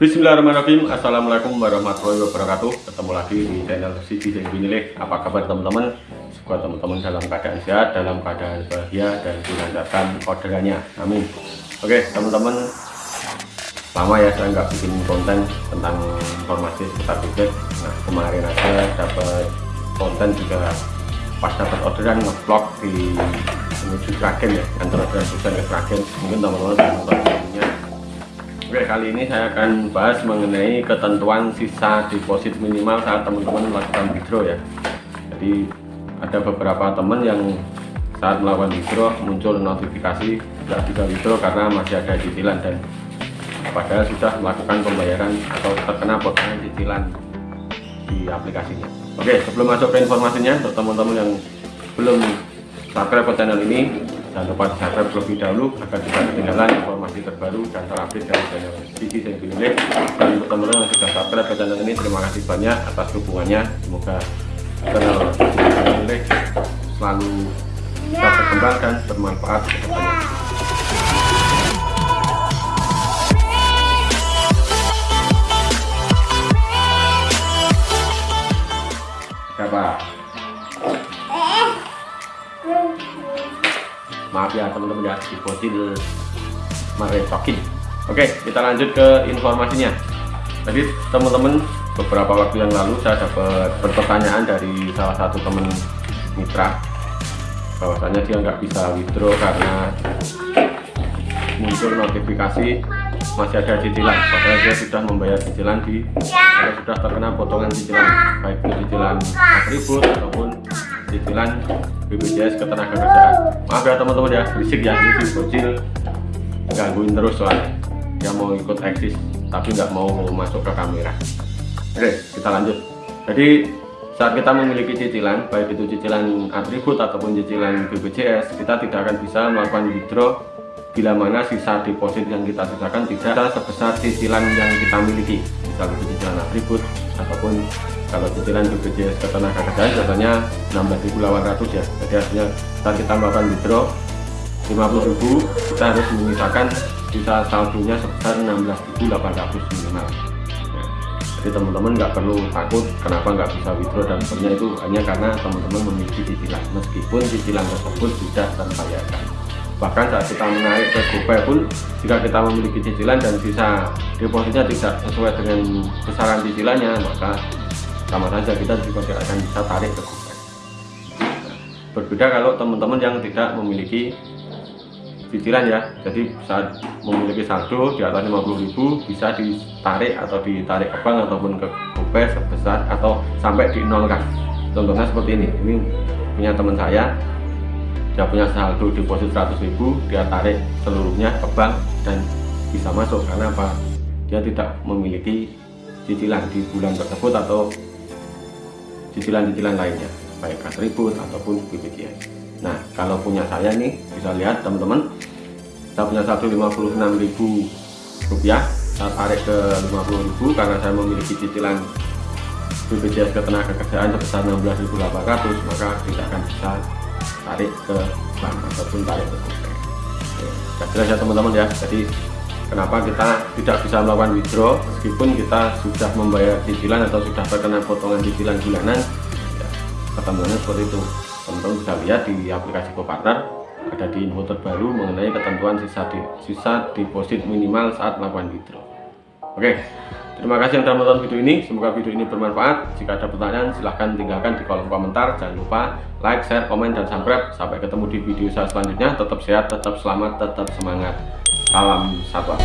Bismillahirrahmanirrahim. Assalamualaikum warahmatullahi wabarakatuh. Ketemu lagi di channel Sidi dan Apa kabar teman-teman? Semoga teman-teman dalam keadaan sehat Dalam keadaan bahagia Dan dilancarkan orderannya. Amin. Oke teman-teman. Lama ya saya nggak bikin konten Tentang informasi seputar budget Nah kemarin aja dapat konten juga Pas dapat orderan ngevlog di menuju Kraken ya. Kantor orderan ke Kraken. Mungkin teman-teman nonton Oke kali ini saya akan bahas mengenai ketentuan sisa deposit minimal saat teman-teman melakukan withdraw ya. Jadi ada beberapa teman yang saat melakukan withdraw muncul notifikasi tidak bisa withdraw karena masih ada cicilan dan padahal sudah melakukan pembayaran atau terkena potongan cicilan di aplikasinya. Oke sebelum masuk ke informasinya untuk teman-teman yang belum subscribe ke channel ini jangan lupa subscribe terlebih dahulu agar tidak ketinggalan informasi terbaru dan terupdate dari channel Sisi Senggilile dan untuk teman-teman yang sudah subscribe ke channel ini. Terima kasih banyak atas dukungannya. Semoga channel Senggilile selalu bisa berkembang dan bermanfaat siapa? maaf ya teman-teman ya di bocil merecokin oke kita lanjut ke informasinya. Jadi teman-teman beberapa waktu yang lalu saya dapat pertanyaan dari salah satu teman mitra. Bahwasanya dia nggak bisa withdraw karena muncul notifikasi masih ada cicilan. Padahal dia sudah membayar cicilan di kalau sudah terkena potongan cicilan baik itu cicilan atribut ataupun cicilan BPJS ketenagakerjaan. Maaf ya teman-teman ya berisik ya ini bocil gangguin terus soalnya dia mau ikut eksis tapi nggak mau masuk ke kamera. Oke kita lanjut. Jadi saat kita memiliki cicilan baik itu cicilan atribut ataupun cicilan BPJS kita tidak akan bisa melakukan withdraw bila mana sisa deposit yang kita sisakan tidak sebesar cicilan yang kita miliki. Misalnya cicilan atribut ataupun kalau cicilan BPJS ketenagakerjaan contohnya 16.800 ya. Jadi artinya saat kita melakukan withdraw 50.000 kita harus menyisakan sisa saldonya sebesar 16.800 minimal. Ya. jadi teman-teman nggak perlu takut kenapa nggak bisa withdraw dan sebenarnya itu hanya karena teman-teman memiliki cicilan. Meskipun cicilan tersebut sudah terbayarkan. Bahkan saat kita menarik ke GoPay pun jika kita memiliki cicilan dan sisa depositnya tidak sesuai dengan besaran cicilannya maka sama saja kita juga tidak akan bisa tarik ke GoPay berbeda kalau teman-teman yang tidak memiliki cicilan ya. Jadi saat memiliki saldo di atas 50.000 bisa ditarik atau ditarik ke bank ataupun ke GoPay sebesar atau sampai dinolkan contohnya seperti ini. Ini punya teman saya dia punya saldo deposit 100.000 dia tarik seluruhnya ke bank dan bisa masuk. Karena apa? Dia tidak memiliki cicilan di bulan tersebut atau cicilan-cicilan lainnya baik atribut ataupun BPJS nah kalau punya saya nih bisa lihat teman-teman saya punya saldo 56.000 rupiah saya tarik ke 50.000 karena saya memiliki cicilan BPJS ketenagakerjaan sebesar 16.800 maka tidak akan bisa tarik ke bank ataupun tarik ke. Ya, jelas ya teman-teman ya. Jadi kenapa kita tidak bisa melakukan withdraw meskipun kita sudah membayar cicilan atau sudah terkena potongan cicilan bulanan ya, ketentuannya seperti itu teman-teman bisa lihat di aplikasi GoPartner ada di info terbaru mengenai ketentuan sisa di, sisa deposit minimal saat melakukan withdraw oke terima kasih yang telah menonton video ini. Semoga video ini bermanfaat. Jika ada pertanyaan silahkan tinggalkan di kolom komentar. Jangan lupa like, share, komen, dan subscribe. Sampai ketemu di video saya selanjutnya. Tetap sehat, tetap selamat, tetap semangat. Salam satu